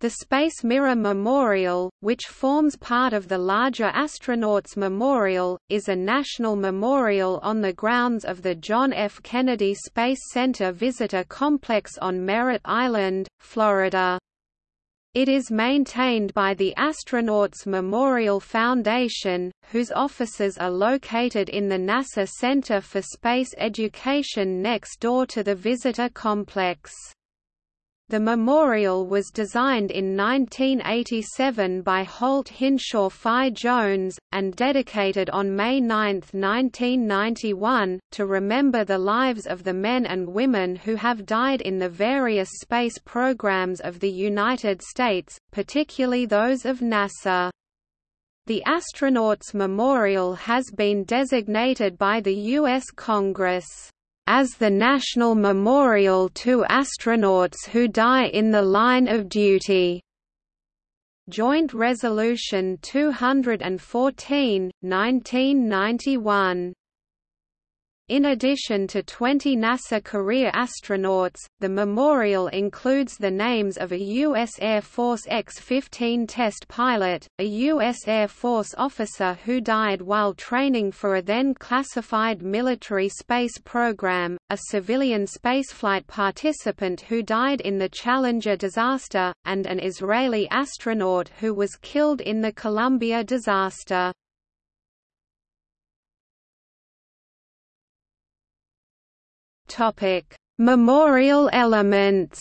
The Space Mirror Memorial, which forms part of the larger Astronauts Memorial, is a national memorial on the grounds of the John F. Kennedy Space Center Visitor Complex on Merritt Island, Florida. It is maintained by the Astronauts Memorial Foundation, whose offices are located in the NASA Center for Space Education next door to the visitor complex. The memorial was designed in 1987 by Holt Hinshaw Pfau Jones, and dedicated on May 9, 1991, to remember the lives of the men and women who have died in the various space programs of the United States, particularly those of NASA. The Astronauts Memorial has been designated by the U.S. Congress as the national memorial to astronauts who die in the line of duty. Joint Resolution 214, 1991 in addition to 20 NASA career astronauts, the memorial includes the names of a U.S. Air Force X-15 test pilot, a U.S. Air Force officer who died while training for a then-classified military space program, a civilian spaceflight participant who died in the Challenger disaster, and an Israeli astronaut who was killed in the Columbia disaster. Topic: Memorial elements.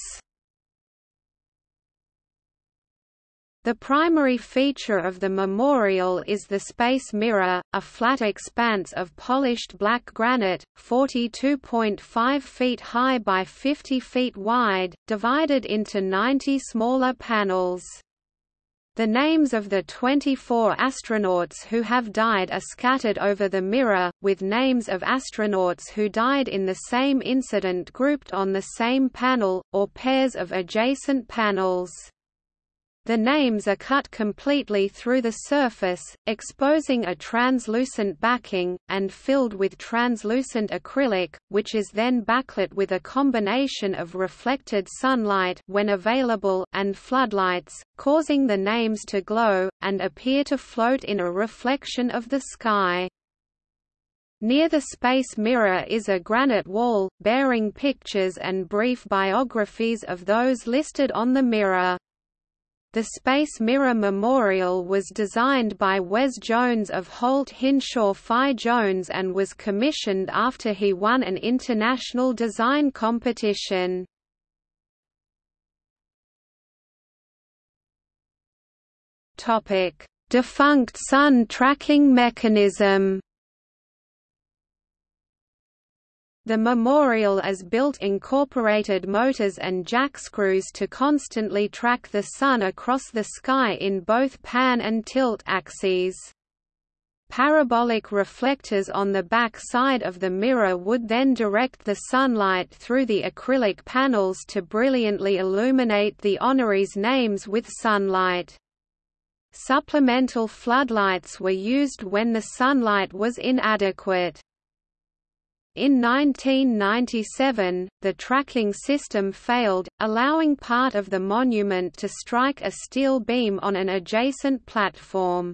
The primary feature of the memorial is the Space Mirror, a flat expanse of polished black granite, 42.5 feet high by 50 feet wide, divided into 90 smaller panels. The names of the 24 astronauts who have died are scattered over the mirror, with names of astronauts who died in the same incident grouped on the same panel, or pairs of adjacent panels. The names are cut completely through the surface, exposing a translucent backing, and filled with translucent acrylic, which is then backlit with a combination of reflected sunlight when available and floodlights, causing the names to glow, and appear to float in a reflection of the sky. Near the space mirror is a granite wall, bearing pictures and brief biographies of those listed on the mirror. The Space Mirror Memorial was designed by Wes Jones of Holt Hinshaw Pfau Jones and was commissioned after he won an international design competition. Defunct sun tracking mechanism The memorial is built incorporated motors and jackscrews to constantly track the Sun across the sky in both pan and tilt axes. Parabolic reflectors on the back side of the mirror would then direct the sunlight through the acrylic panels to brilliantly illuminate the honorees' names with sunlight. Supplemental floodlights were used when the sunlight was inadequate. In 1997, the tracking system failed, allowing part of the monument to strike a steel beam on an adjacent platform.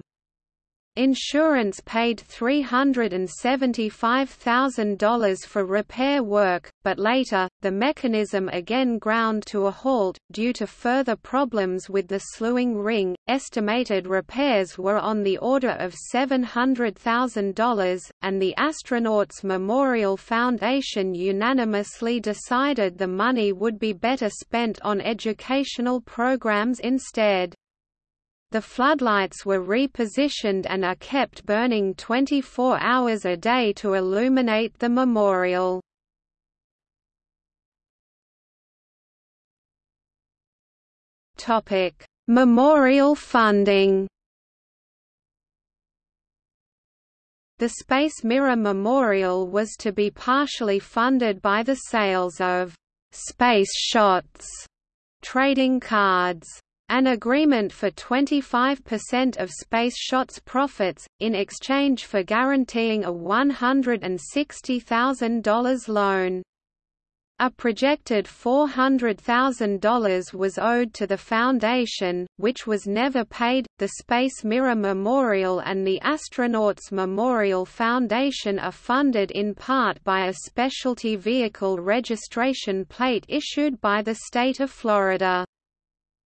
Insurance paid $375,000 for repair work, but later, the mechanism again ground to a halt, due to further problems with the slewing ring. Estimated repairs were on the order of $700,000, and the Astronauts Memorial Foundation unanimously decided the money would be better spent on educational programs instead. The floodlights were repositioned and are kept burning 24 hours a day to illuminate the memorial. Topic: Memorial funding. The Space Mirror Memorial was to be partially funded by the sales of space shots trading cards an agreement for 25% of Space Shot's profits, in exchange for guaranteeing a $160,000 loan. A projected $400,000 was owed to the foundation, which was never paid. The Space Mirror Memorial and the Astronauts Memorial Foundation are funded in part by a specialty vehicle registration plate issued by the state of Florida.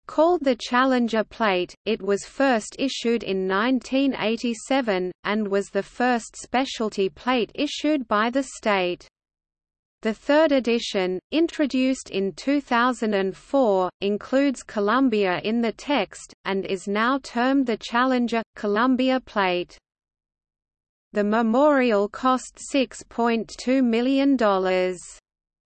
Called the Challenger Plate, it was first issued in 1987, and was the first specialty plate issued by the state. The third edition, introduced in 2004, includes Columbia in the text, and is now termed the Challenger – Columbia plate. The memorial cost $6.2 million.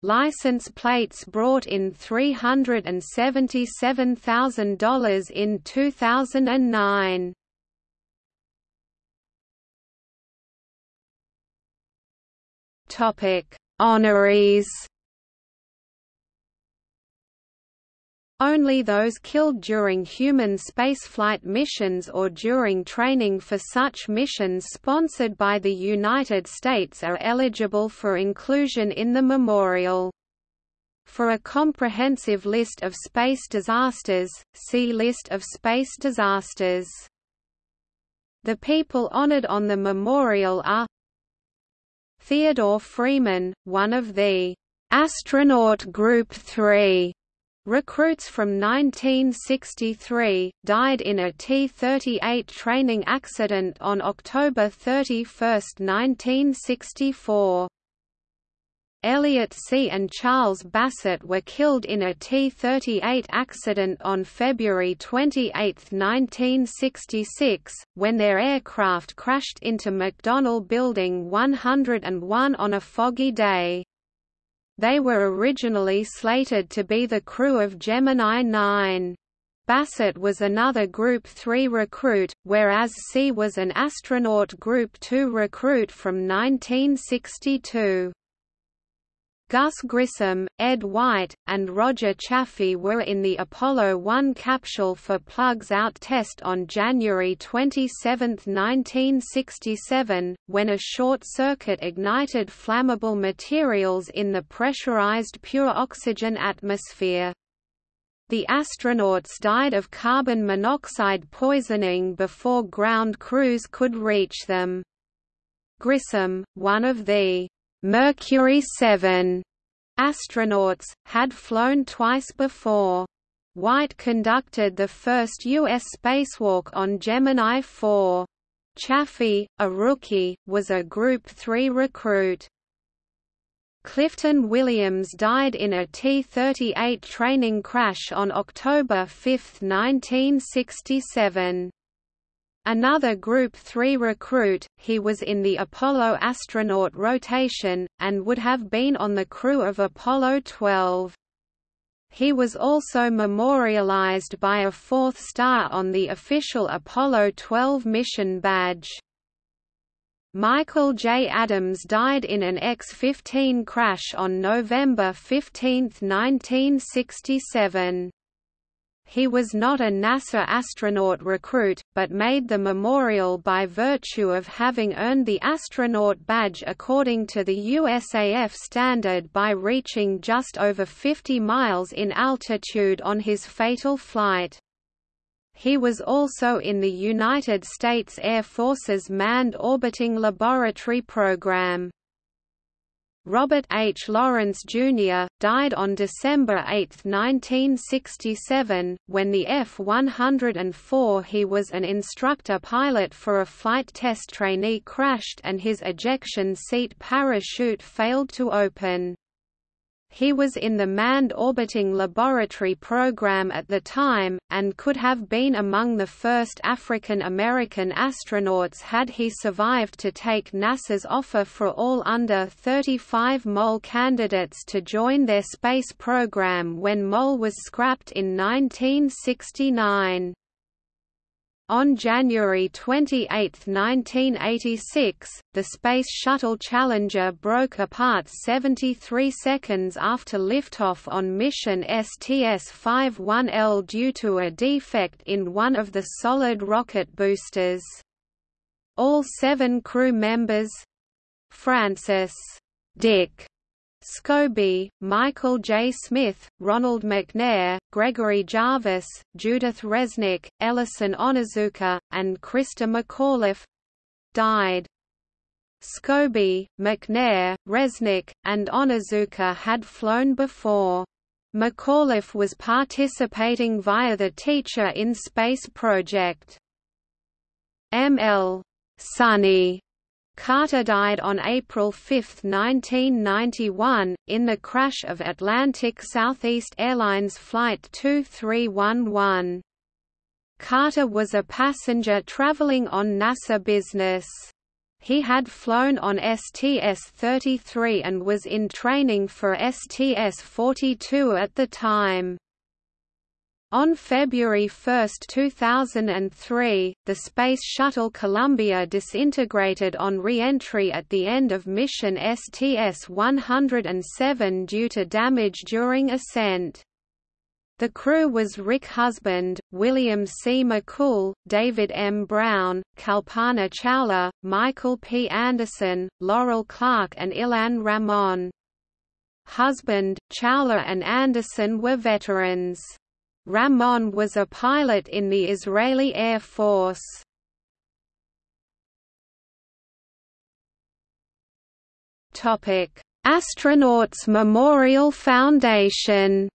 License plates brought in $377,000 in 2009. Topic Honorees Only those killed during human spaceflight missions or during training for such missions sponsored by the United States are eligible for inclusion in the memorial. For a comprehensive list of space disasters, see List of space disasters. The people honored on the memorial are Theodore Freeman, one of the astronaut Group 3 recruits from 1963, died in a T-38 training accident on October 31, 1964. Elliot See and Charles Bassett were killed in a T-38 accident on February 28, 1966, when their aircraft crashed into McDonnell Building 101 on a foggy day. They were originally slated to be the crew of Gemini 9. Bassett was another Group 3 recruit, whereas C was an astronaut Group 2 recruit from 1962. Gus Grissom, Ed White, and Roger Chaffee were in the Apollo 1 capsule for plugs-out test on January 27, 1967, when a short circuit ignited flammable materials in the pressurized pure oxygen atmosphere. The astronauts died of carbon monoxide poisoning before ground crews could reach them. Grissom, one of the Mercury 7 astronauts, had flown twice before. White conducted the first U.S. spacewalk on Gemini 4. Chaffee, a rookie, was a Group 3 recruit. Clifton Williams died in a T-38 training crash on October 5, 1967. Another Group 3 recruit, he was in the Apollo astronaut rotation, and would have been on the crew of Apollo 12. He was also memorialized by a fourth star on the official Apollo 12 mission badge. Michael J. Adams died in an X-15 crash on November 15, 1967. He was not a NASA astronaut recruit, but made the memorial by virtue of having earned the astronaut badge according to the USAF standard by reaching just over 50 miles in altitude on his fatal flight. He was also in the United States Air Force's Manned Orbiting Laboratory Program. Robert H. Lawrence, Jr., died on December 8, 1967, when the F-104 he was an instructor pilot for a flight test trainee crashed and his ejection seat parachute failed to open. He was in the Manned Orbiting Laboratory program at the time, and could have been among the first African American astronauts had he survived to take NASA's offer for all under 35 MOL candidates to join their space program when MOL was scrapped in 1969. On January 28, 1986, the Space Shuttle Challenger broke apart 73 seconds after liftoff on mission STS-51L due to a defect in one of the solid rocket boosters. All seven crew members—Francis Dick Scobie, Michael J. Smith, Ronald McNair, Gregory Jarvis, Judith Resnik, Ellison Onizuka, and Christa McAuliffe died. Scobie, McNair, Resnik, and Onizuka had flown before. McAuliffe was participating via the Teacher in Space project. M.L. Sonny Carter died on April 5, 1991, in the crash of Atlantic Southeast Airlines Flight 2311. Carter was a passenger traveling on NASA business. He had flown on STS-33 and was in training for STS-42 at the time. On February 1, 2003, the Space Shuttle Columbia disintegrated on re-entry at the end of mission STS-107 due to damage during ascent. The crew was Rick Husband, William C. McCool, David M. Brown, Kalpana Chawla, Michael P. Anderson, Laurel Clark and Ilan Ramon. Husband, Chawla and Anderson were veterans. Ramon was a pilot in the Israeli Air Force. Topic: Astronauts Memorial Foundation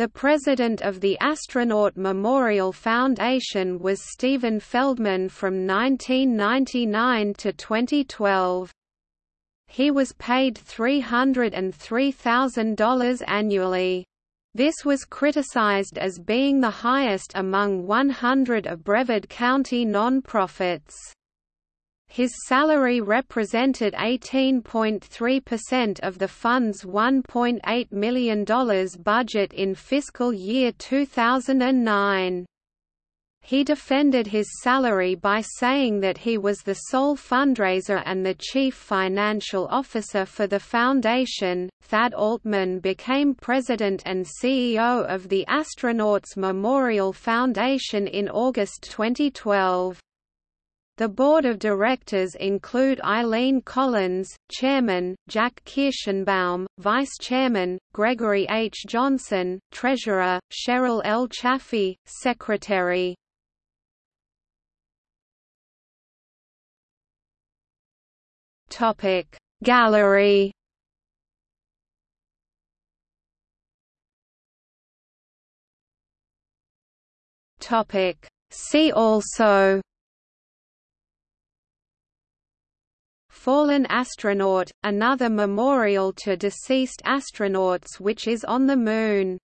The president of the Astronaut Memorial Foundation was Stephen Feldman from 1999 to 2012. He was paid $303,000 annually. This was criticized as being the highest among 100 of Brevard County non-profits. His salary represented 18.3% of the fund's $1.8 million budget in fiscal year 2009. He defended his salary by saying that he was the sole fundraiser and the chief financial officer for the foundation. Thad Altman became president and CEO of the Astronauts Memorial Foundation in August 2012. The board of directors include Eileen Collins, chairman, Jack Kirschenbaum, vice chairman, Gregory H. Johnson, treasurer, Cheryl L. Chaffee, secretary. Topic. Gallery. Topic. See also. Fallen astronaut, another memorial to deceased astronauts which is on the Moon